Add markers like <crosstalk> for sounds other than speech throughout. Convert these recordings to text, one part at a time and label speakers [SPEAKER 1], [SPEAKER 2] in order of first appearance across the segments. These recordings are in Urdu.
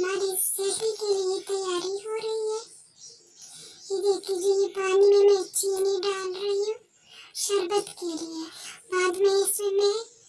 [SPEAKER 1] ہماری سردی کے لیے تیاری ہو رہی ہے۔ یہ دیکھ لیجیے یہ پانی میں میں چینی ڈال رہی ہوں، شربت کے لیے۔ بعد میں اس میں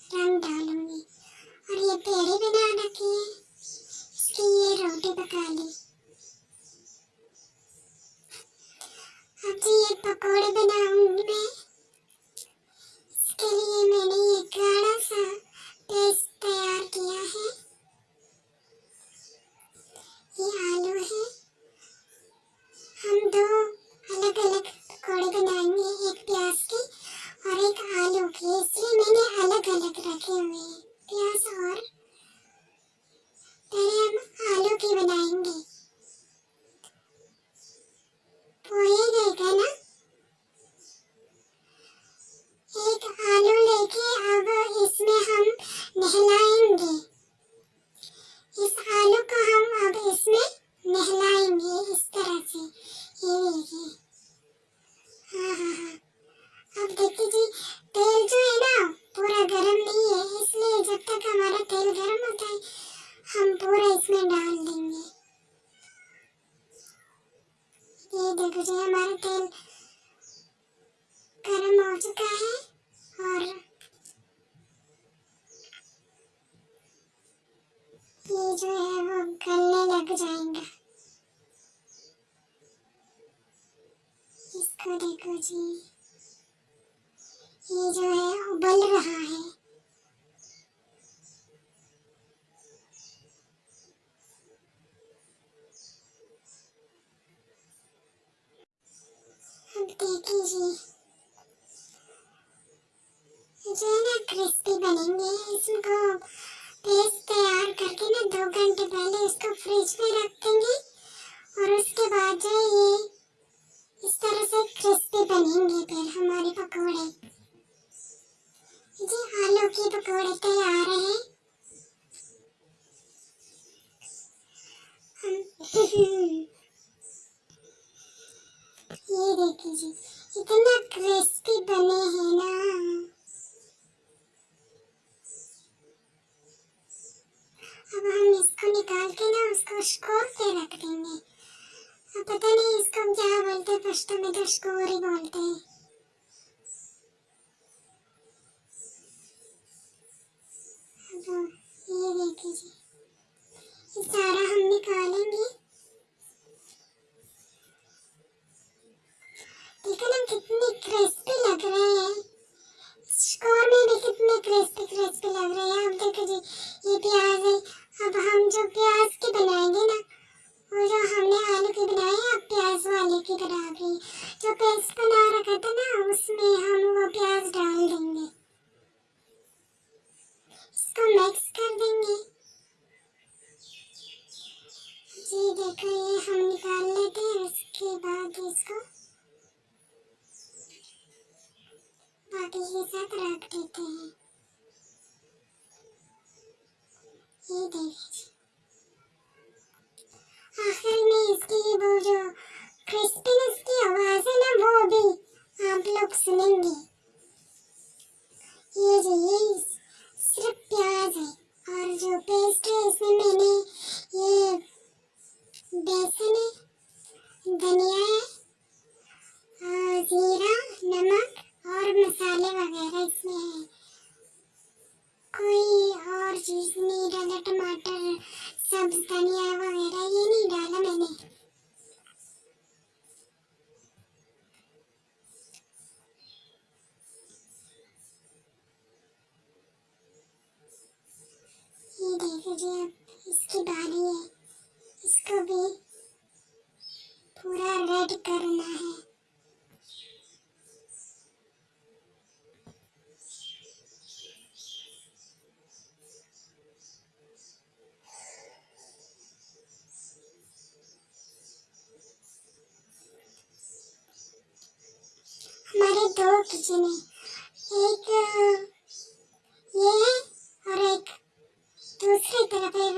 [SPEAKER 1] آتا ہم پورا اس میں ڈال دیں گے۔ یہ دیکھو جی ہمارا تیل گرم ہو چکا ہے اور یہ جو ہے وہ گلنے لگ جائیں گا۔ اس کو دیکھو جی یہ جو ہے ابل رہا ہے۔ جی جو ہے نا کرسپی بنیں گے، اس کو پیسٹ تیار کر کے نا دو گھنٹے پہلے اس کو فریج میں رکھ دیں گے اور اس کے بعد جو ہے یہ اس طرح سے کرسپی بنیں گے پھر ہمارے پکوڑے۔ جی آلو کے پکوڑے تیار ہیں۔ <laughs> یہ دیکھیں جی۔ اتنا کرسپی بنے ہیں نا۔ اب ہم اس کو نکال کے نا اس کو شکور پہ رکھ دیں گے۔ اب پتہ نہیں اس کو ہم جہاں بولتے ہیں پشتوں میں تو اسکور ہی بولتے ہیں۔ یہ پیاز ہے۔ اب ہم جو پیاز کی بنائیں گے نا، وہ جو ہم نے آلو کی بنائی ہے اب پیاز وہ آلو کی بنا گئی جو پیسٹ بنا رکھا تھا نا، اس میں ہم وہ پیاز ڈال دیں گے۔ اس کو مکس کر دیں گے۔ جی دیکھو، یہ ہم نکال لیتے ہیں۔ اس کے بعد اس کو باقی کے ساتھ رکھ دیتے ہیں۔ نہیں آخر میں اس کی وہ جو کرسپنس کی آواز ہے نا وہ بھی آپ لوگ سنیں گے یہ جو پاکستانی وغیرہ یہ نہیں ڈالا میں نے اس کی باری ہے اس کو بھی پورا ریڈ کرنا ہے دو کچن ہے ایک یہ اور ایک دوسری طرف ہے